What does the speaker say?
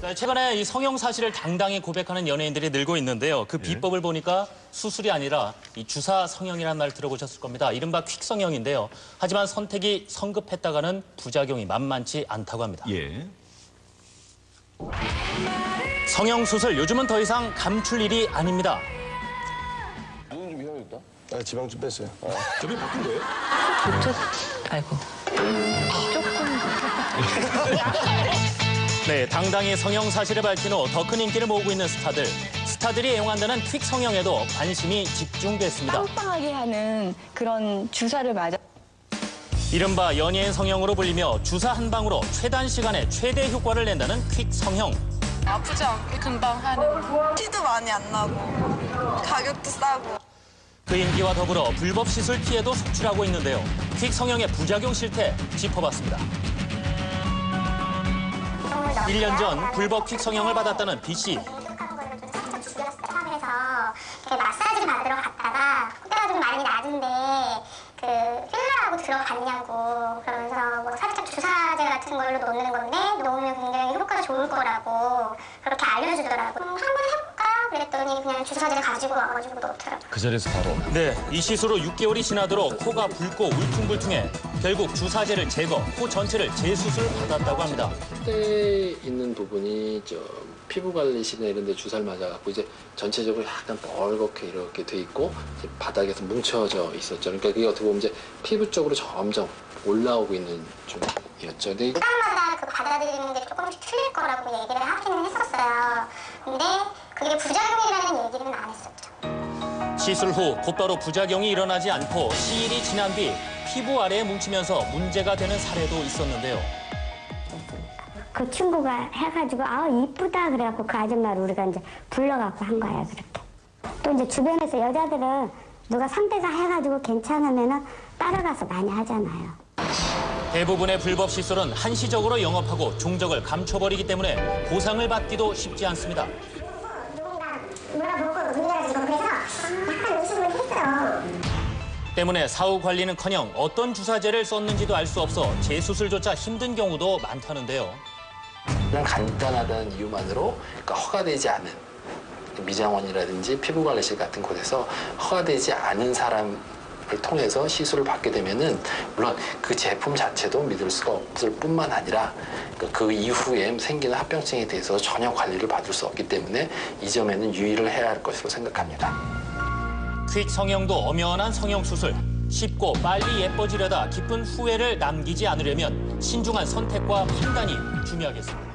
자, 최근에 이 성형 사실을 당당히 고백하는 연예인들이 늘고 있는데요. 그 비법을 보니까 수술이 아니라 이 주사 성형이라는 말 들어보셨을 겁니다. 이른바 퀵 성형인데요. 하지만 선택이 성급했다가는 부작용이 만만치 않다고 합니다. 예. 성형 수술 요즘은 더 이상 감출 일이 아닙니다. 누군 좀 이상해졌다? 아, 지방 좀 뺐어요. 저기 바꾼 거예요? 저, 아이고. 네, 당당히 성형 사실을 밝힌 후 더 큰 인기를 모으고 있는 스타들. 스타들이 애용한다는 퀵 성형에도 관심이 집중됐습니다. 빵빵하게 하는 그런 주사를 맞아. 이른바 연예인 성형으로 불리며 주사 한 방으로 최단 시간에 최대 효과를 낸다는 퀵 성형. 아프지 않게 금방 하는 티도 많이 안 나고 가격도 싸고 그 인기와 더불어 불법 시술 피해도 속출하고 있는데요. 퀵 성형의 부작용 실태 짚어봤습니다. 1년 전 불법 퀵 성형을 받았다는 B 씨. 마사지를 받으러 갔다가 콧대가 좀 많이 낮은데 그 필러라고 들어갔냐고 그러면서 뭐 살짝 주사제 같은 걸로 놓는 건데 놓으면 굉장히 효과가 좋을 거라고 그렇게 알려주더라고 음, 한번 그랬더니 그냥 주사제를 가지고 와가지고 놓더라고 그 자리에서 바로. 네, 이 시술로 6개월이 지나도록 코가 붉고 울퉁불퉁해 결국 주사제를 제거, 코 전체를 재수술 받았다고 합니다. 콧대에 있는 부분이 저 피부 관리실이나 이런 데 주사를 맞아갖고 이제 전체적으로 약간 뻘겋게 이렇게 돼 있고 이제 바닥에서 뭉쳐져 있었죠. 그러니까 그게 어떻게 보면 이제 피부 쪽으로 점점 올라오고 있는 중이었죠. 근데 사람마다 그 받아들이는 게 조금씩 틀릴 거라고 얘기를 하기는 했었어요 근데 그게 부작용이라는 얘기는 안 했었죠 시술 후 곧바로 부작용이 일어나지 않고 시일이 지난 뒤 피부 아래에 뭉치면서 문제가 되는 사례도 있었는데요. 그 친구가 해가지고 아 이쁘다 그래갖고 그 아줌마를 우리가 이제 불러갖고 한 거야 그렇게 또 이제 주변에서 여자들은 누가 상대가 해가지고 괜찮으면은 따라가서 많이 하잖아요 대부분의 불법 시술은 한시적으로 영업하고 종적을 감춰버리기 때문에 보상을 받기도 쉽지 않습니다. 누군가 물어보고 문제가 지고 그래서 약간 의심을 했어요 때문에 사후 관리는커녕 어떤 주사제를 썼는지도 알 수 없어 재수술조차 힘든 경우도 많다는데요. 그냥 간단하다는 이유만으로 그러니까 허가되지 않은 미장원이라든지 피부관리실 같은 곳에서 허가되지 않은 사람을 통해서 시술을 받게 되면은 물론 그 제품 자체도 믿을 수가 없을 뿐만 아니라 그그 이후에 생기는 합병증에 대해서 전혀 관리를 받을 수 없기 때문에 이 점에는 유의를 해야 할 것으로 생각합니다. 퀵 성형도 엄연한 성형 수술. 쉽고 빨리 예뻐지려다 깊은 후회를 남기지 않으려면 신중한 선택과 판단이 중요하겠습니다.